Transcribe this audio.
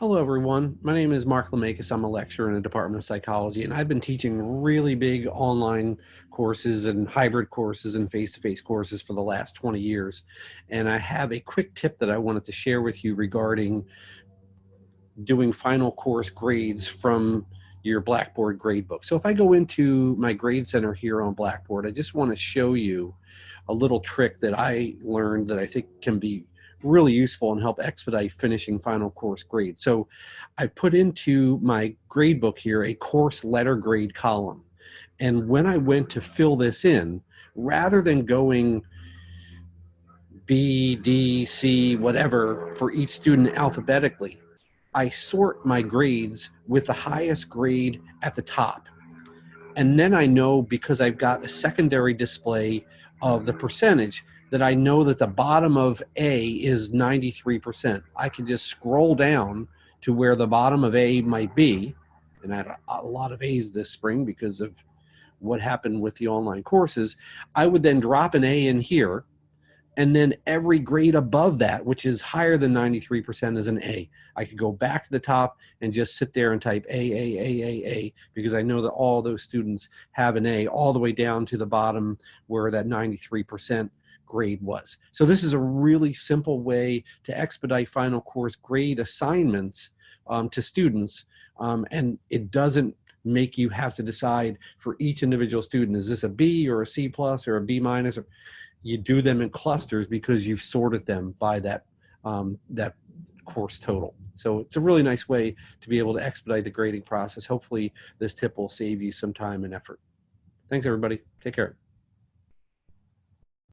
Hello, everyone. My name is Mark Lemakis. I'm a lecturer in the Department of Psychology, and I've been teaching really big online courses and hybrid courses and face-to-face courses for the last 20 years. And I have a quick tip that I wanted to share with you regarding doing final course grades from your Blackboard gradebook. So if I go into my grade center here on Blackboard, I just want to show you a little trick that I learned that I think can be really useful and help expedite finishing final course grades. So I put into my grade book here a course letter grade column. And when I went to fill this in, rather than going B, D, C, whatever for each student alphabetically, I sort my grades with the highest grade at the top. And then I know because I've got a secondary display of the percentage that I know that the bottom of A is 93%. I can just scroll down to where the bottom of A might be, and I had a, a lot of A's this spring because of what happened with the online courses. I would then drop an A in here, and then every grade above that, which is higher than 93%, is an A. I could go back to the top and just sit there and type A, A, A, A, A, because I know that all those students have an A all the way down to the bottom where that 93% grade was. So this is a really simple way to expedite final course grade assignments um, to students, um, and it doesn't make you have to decide for each individual student, is this a B or a C plus or a B minus? Or, you do them in clusters because you've sorted them by that, um, that course total. So it's a really nice way to be able to expedite the grading process. Hopefully this tip will save you some time and effort. Thanks everybody. Take care.